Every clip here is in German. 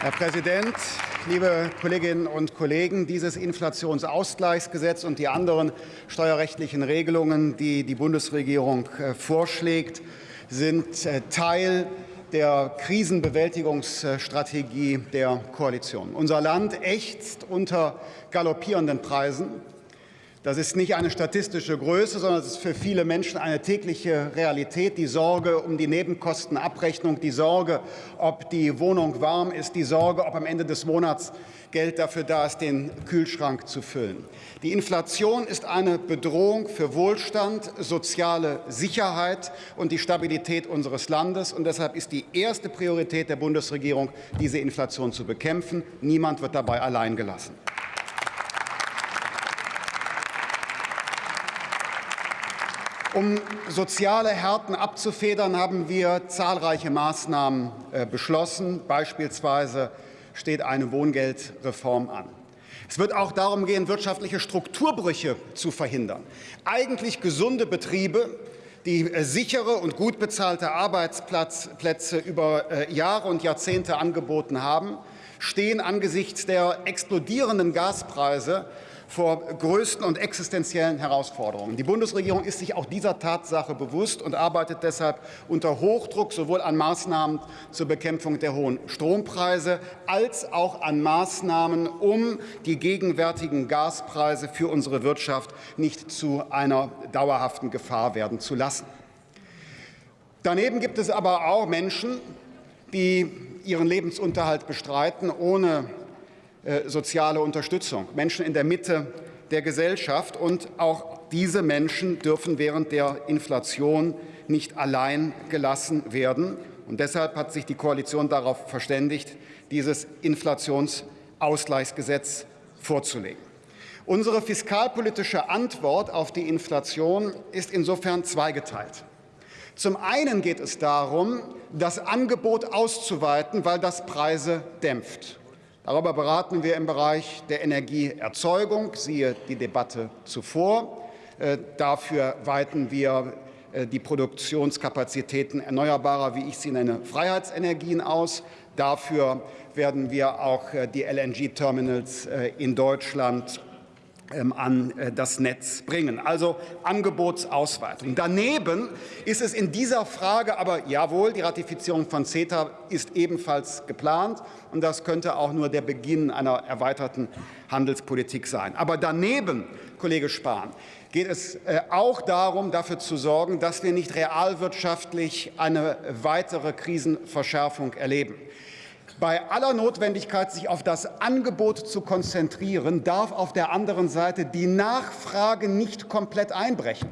Herr Präsident, liebe Kolleginnen und Kollegen! Dieses Inflationsausgleichsgesetz und die anderen steuerrechtlichen Regelungen, die die Bundesregierung äh, vorschlägt, sind äh, Teil der Krisenbewältigungsstrategie der Koalition. Unser Land ächzt unter galoppierenden Preisen. Das ist nicht eine statistische Größe, sondern es ist für viele Menschen eine tägliche Realität. Die Sorge um die Nebenkostenabrechnung, die Sorge, ob die Wohnung warm ist, die Sorge, ob am Ende des Monats Geld dafür da ist, den Kühlschrank zu füllen. Die Inflation ist eine Bedrohung für Wohlstand, soziale Sicherheit und die Stabilität unseres Landes. Und deshalb ist die erste Priorität der Bundesregierung, diese Inflation zu bekämpfen. Niemand wird dabei allein gelassen. Um soziale Härten abzufedern, haben wir zahlreiche Maßnahmen äh, beschlossen. Beispielsweise steht eine Wohngeldreform an. Es wird auch darum gehen, wirtschaftliche Strukturbrüche zu verhindern. Eigentlich gesunde Betriebe, die äh, sichere und gut bezahlte Arbeitsplätze über äh, Jahre und Jahrzehnte angeboten haben, stehen angesichts der explodierenden Gaspreise vor größten und existenziellen Herausforderungen. Die Bundesregierung ist sich auch dieser Tatsache bewusst und arbeitet deshalb unter Hochdruck sowohl an Maßnahmen zur Bekämpfung der hohen Strompreise als auch an Maßnahmen, um die gegenwärtigen Gaspreise für unsere Wirtschaft nicht zu einer dauerhaften Gefahr werden zu lassen. Daneben gibt es aber auch Menschen, die ihren Lebensunterhalt bestreiten, ohne soziale Unterstützung, Menschen in der Mitte der Gesellschaft. Und auch diese Menschen dürfen während der Inflation nicht allein gelassen werden. Und deshalb hat sich die Koalition darauf verständigt, dieses Inflationsausgleichsgesetz vorzulegen. Unsere fiskalpolitische Antwort auf die Inflation ist insofern zweigeteilt. Zum einen geht es darum, das Angebot auszuweiten, weil das Preise dämpft. Darüber beraten wir im Bereich der Energieerzeugung, siehe die Debatte zuvor. Äh, dafür weiten wir äh, die Produktionskapazitäten erneuerbarer, wie ich sie nenne, Freiheitsenergien aus. Dafür werden wir auch äh, die LNG-Terminals in Deutschland an äh, das Netz bringen. Also Angebotsausweitung. Daneben ist es in dieser Frage aber jawohl, die Ratifizierung von CETA ist ebenfalls geplant und das könnte auch nur der Beginn einer erweiterten Handelspolitik sein. Aber daneben, Kollege Spahn, geht es äh, auch darum, dafür zu sorgen, dass wir nicht realwirtschaftlich eine weitere Krisenverschärfung erleben. Bei aller Notwendigkeit, sich auf das Angebot zu konzentrieren, darf auf der anderen Seite die Nachfrage nicht komplett einbrechen,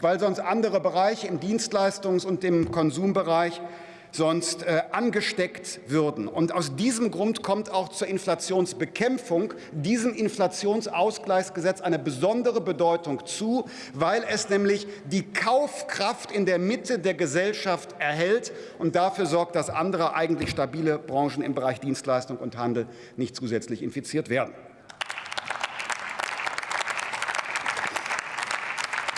weil sonst andere Bereiche im Dienstleistungs- und im Konsumbereich sonst äh, angesteckt würden. Und aus diesem Grund kommt auch zur Inflationsbekämpfung diesem Inflationsausgleichsgesetz eine besondere Bedeutung zu, weil es nämlich die Kaufkraft in der Mitte der Gesellschaft erhält und dafür sorgt, dass andere eigentlich stabile Branchen im Bereich Dienstleistung und Handel nicht zusätzlich infiziert werden.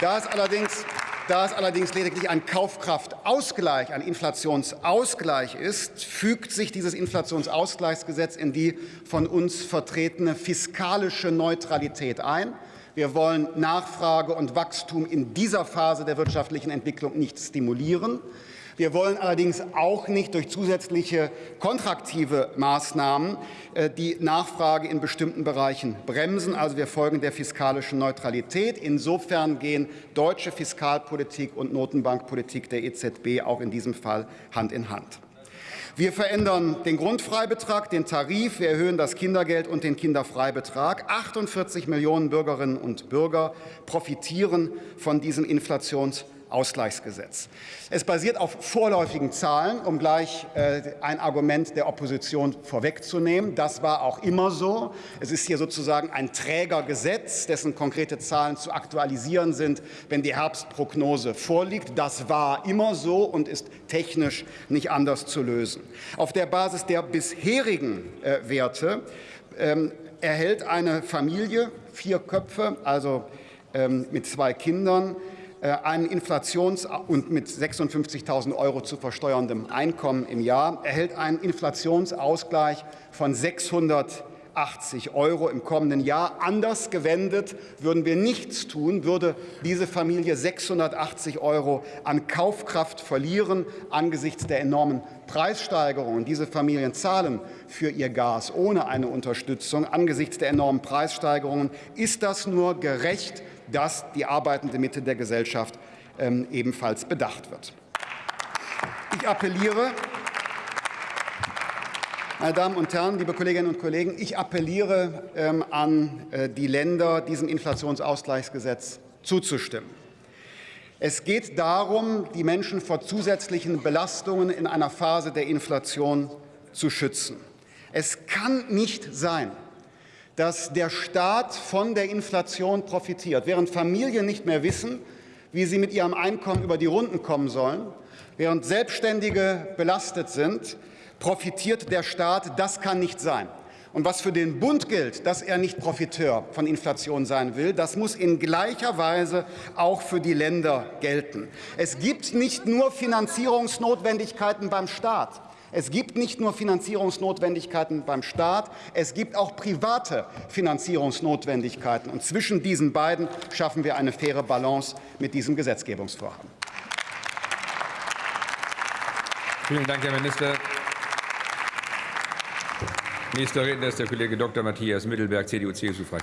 Da es allerdings da es allerdings lediglich ein Kaufkraftausgleich, ein Inflationsausgleich ist, fügt sich dieses Inflationsausgleichsgesetz in die von uns vertretene fiskalische Neutralität ein. Wir wollen Nachfrage und Wachstum in dieser Phase der wirtschaftlichen Entwicklung nicht stimulieren. Wir wollen allerdings auch nicht durch zusätzliche kontraktive Maßnahmen äh, die Nachfrage in bestimmten Bereichen bremsen. Also wir folgen der fiskalischen Neutralität. Insofern gehen deutsche Fiskalpolitik und Notenbankpolitik der EZB auch in diesem Fall Hand in Hand. Wir verändern den Grundfreibetrag, den Tarif, wir erhöhen das Kindergeld und den Kinderfreibetrag. 48 Millionen Bürgerinnen und Bürger profitieren von diesem Inflations Ausgleichsgesetz. Es basiert auf vorläufigen Zahlen, um gleich äh, ein Argument der Opposition vorwegzunehmen. Das war auch immer so. Es ist hier sozusagen ein Trägergesetz, dessen konkrete Zahlen zu aktualisieren sind, wenn die Herbstprognose vorliegt. Das war immer so und ist technisch nicht anders zu lösen. Auf der Basis der bisherigen äh, Werte ähm, erhält eine Familie, vier Köpfe, also ähm, mit zwei Kindern, einen Inflations- und mit 56.000 Euro zu versteuerndem Einkommen im Jahr erhält einen Inflationsausgleich von 600 80 Euro im kommenden Jahr. Anders gewendet würden wir nichts tun, würde diese Familie 680 Euro an Kaufkraft verlieren angesichts der enormen Preissteigerungen. Diese Familien zahlen für ihr Gas ohne eine Unterstützung. Angesichts der enormen Preissteigerungen ist das nur gerecht, dass die arbeitende Mitte der Gesellschaft ähm, ebenfalls bedacht wird. Ich appelliere meine Damen und Herren, liebe Kolleginnen und Kollegen, ich appelliere ähm, an äh, die Länder, diesem Inflationsausgleichsgesetz zuzustimmen. Es geht darum, die Menschen vor zusätzlichen Belastungen in einer Phase der Inflation zu schützen. Es kann nicht sein, dass der Staat von der Inflation profitiert, während Familien nicht mehr wissen, wie sie mit ihrem Einkommen über die Runden kommen sollen, während Selbstständige belastet sind, profitiert der Staat. Das kann nicht sein. Und was für den Bund gilt, dass er nicht Profiteur von Inflation sein will, das muss in gleicher Weise auch für die Länder gelten. Es gibt nicht nur Finanzierungsnotwendigkeiten beim Staat. Es gibt nicht nur Finanzierungsnotwendigkeiten beim Staat, es gibt auch private Finanzierungsnotwendigkeiten. Und zwischen diesen beiden schaffen wir eine faire Balance mit diesem Gesetzgebungsvorhaben. Vielen Dank, Herr Minister. Nächster Redner ist der Kollege Dr. Matthias Mittelberg, CDU-CSU-Fraktion.